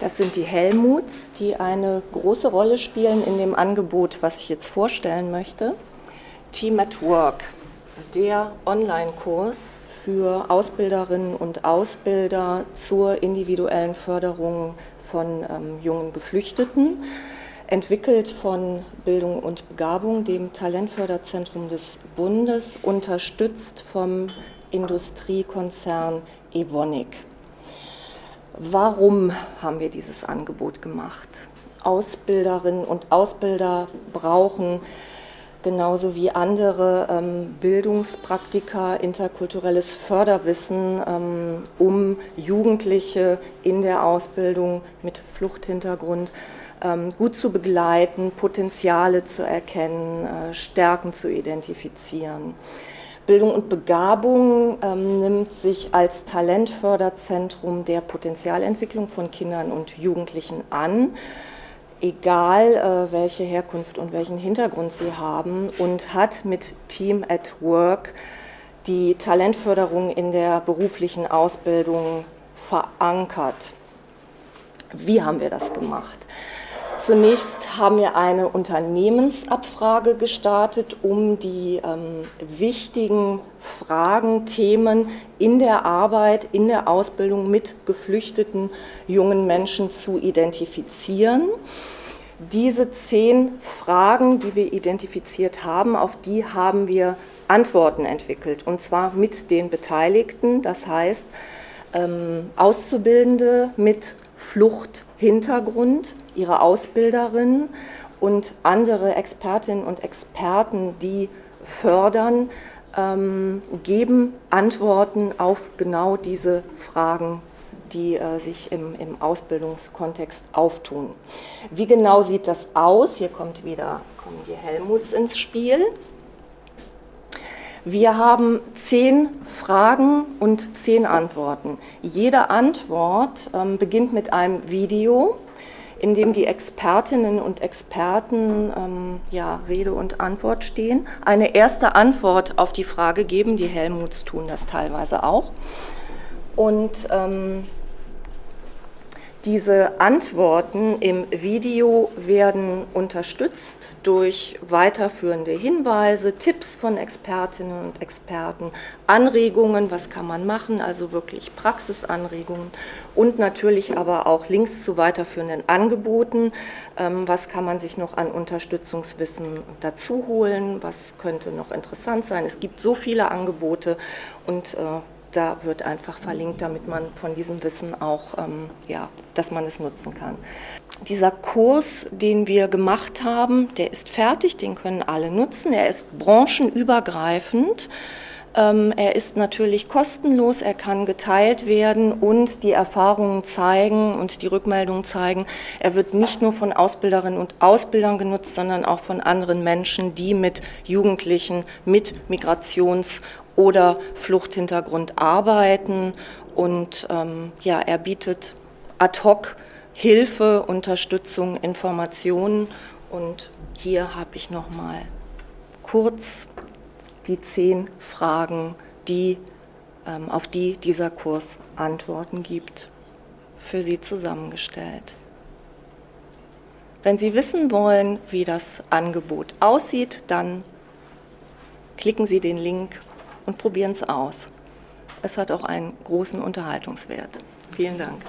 Das sind die Helmuts, die eine große Rolle spielen in dem Angebot, was ich jetzt vorstellen möchte. Team at Work, der Online-Kurs für Ausbilderinnen und Ausbilder zur individuellen Förderung von ähm, jungen Geflüchteten, entwickelt von Bildung und Begabung, dem Talentförderzentrum des Bundes, unterstützt vom Industriekonzern Evonik. Warum haben wir dieses Angebot gemacht? Ausbilderinnen und Ausbilder brauchen genauso wie andere ähm, Bildungspraktika, interkulturelles Förderwissen, ähm, um Jugendliche in der Ausbildung mit Fluchthintergrund ähm, gut zu begleiten, Potenziale zu erkennen, äh, Stärken zu identifizieren. Bildung und Begabung ähm, nimmt sich als Talentförderzentrum der Potenzialentwicklung von Kindern und Jugendlichen an, egal äh, welche Herkunft und welchen Hintergrund sie haben und hat mit Team at Work die Talentförderung in der beruflichen Ausbildung verankert. Wie haben wir das gemacht? Zunächst haben wir eine Unternehmensabfrage gestartet, um die ähm, wichtigen Fragen, Themen in der Arbeit, in der Ausbildung mit geflüchteten jungen Menschen zu identifizieren. Diese zehn Fragen, die wir identifiziert haben, auf die haben wir Antworten entwickelt, und zwar mit den Beteiligten, das heißt ähm, Auszubildende mit Fluchthintergrund, ihre Ausbilderinnen und andere Expertinnen und Experten, die fördern, ähm, geben Antworten auf genau diese Fragen, die äh, sich im, im, Ausbildungskontext auftun. Wie genau sieht das aus? Hier kommt wieder, kommen die Helmuts ins Spiel. Wir haben zehn Fragen und zehn Antworten. Jede Antwort ähm, beginnt mit einem Video, in dem die Expertinnen und Experten ähm, ja, Rede und Antwort stehen, eine erste Antwort auf die Frage geben, die Helmuts tun das teilweise auch. Und ähm, diese Antworten im Video werden unterstützt durch weiterführende Hinweise, Tipps von Expertinnen und Experten, Anregungen, was kann man machen, also wirklich Praxisanregungen und natürlich aber auch Links zu weiterführenden Angeboten, ähm, was kann man sich noch an Unterstützungswissen dazu holen, was könnte noch interessant sein. Es gibt so viele Angebote und äh, da wird einfach verlinkt, damit man von diesem Wissen auch, ähm, ja, dass man es nutzen kann. Dieser Kurs, den wir gemacht haben, der ist fertig, den können alle nutzen. Er ist branchenübergreifend. Ähm, er ist natürlich kostenlos, er kann geteilt werden und die Erfahrungen zeigen und die Rückmeldungen zeigen, er wird nicht nur von Ausbilderinnen und Ausbildern genutzt, sondern auch von anderen Menschen, die mit Jugendlichen mit Migrations- oder Fluchthintergrund arbeiten. Und ähm, ja, er bietet ad hoc Hilfe, Unterstützung, Informationen. Und hier habe ich noch mal kurz die zehn Fragen, die, ähm, auf die dieser Kurs Antworten gibt, für Sie zusammengestellt. Wenn Sie wissen wollen, wie das Angebot aussieht, dann klicken Sie den Link und probieren es aus. Es hat auch einen großen Unterhaltungswert. Vielen Dank.